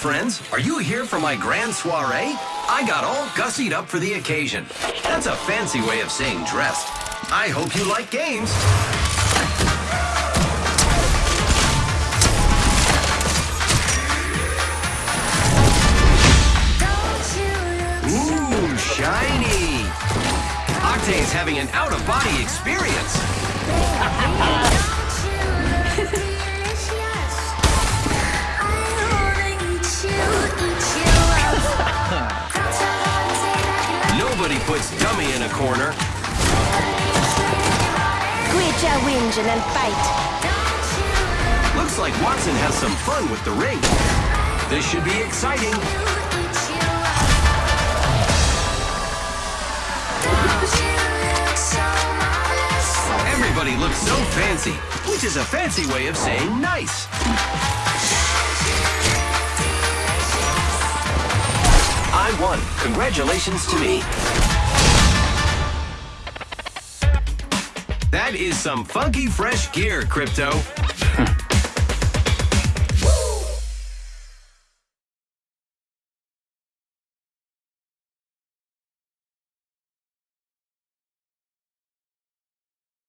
friends. Are you here for my grand soiree? I got all gussied up for the occasion. That's a fancy way of saying dressed. I hope you like games. Ooh, shiny. Octane's having an out-of-body experience. Nobody puts Dummy in a corner. Guija Winge and fight. Looks like Wattson has some fun with the ring. This should be exciting. Everybody looks so fancy, which is a fancy way of saying nice. I won. Congratulations to me. That is some funky fresh gear, Crypto.